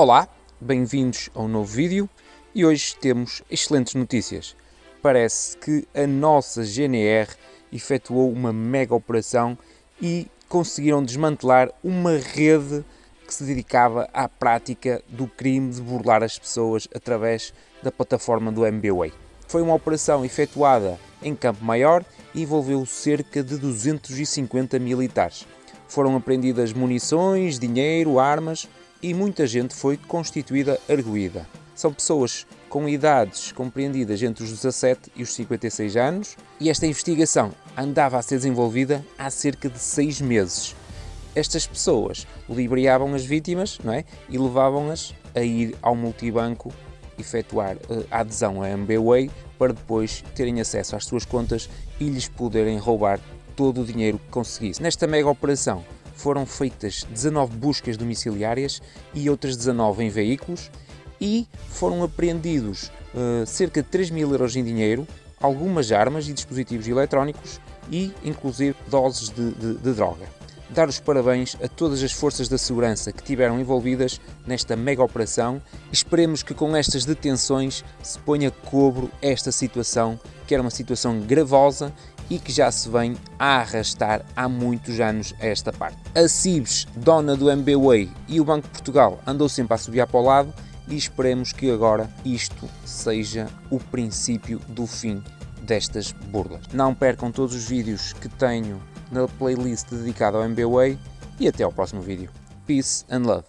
Olá, bem-vindos a um novo vídeo e hoje temos excelentes notícias. Parece que a nossa GNR efetuou uma mega operação e conseguiram desmantelar uma rede que se dedicava à prática do crime de burlar as pessoas através da plataforma do MBWay. Foi uma operação efetuada em Campo Maior e envolveu cerca de 250 militares. Foram apreendidas munições, dinheiro, armas e muita gente foi constituída arguída. São pessoas com idades compreendidas entre os 17 e os 56 anos e esta investigação andava a ser desenvolvida há cerca de 6 meses. Estas pessoas ludibriavam as vítimas não é? e levavam-nas a ir ao multibanco efetuar uh, a adesão a MBWay para depois terem acesso às suas contas e lhes poderem roubar todo o dinheiro que conseguisse. Nesta mega operação foram feitas 19 buscas domiciliárias e outras 19 em veículos e foram apreendidos uh, cerca de 3 mil euros em dinheiro, algumas armas e dispositivos eletrónicos e inclusive doses de, de, de droga. Dar os parabéns a todas as forças da segurança que tiveram envolvidas nesta mega operação esperemos que com estas detenções se ponha cobro esta situação, que era uma situação gravosa e que já se vem a arrastar há muitos anos a esta parte. A Cibes, dona do MBWay e o Banco de Portugal andou sempre a subir para o lado e esperemos que agora isto seja o princípio do fim destas burlas. Não percam todos os vídeos que tenho na playlist dedicada ao MBWay e até ao próximo vídeo. Peace and love.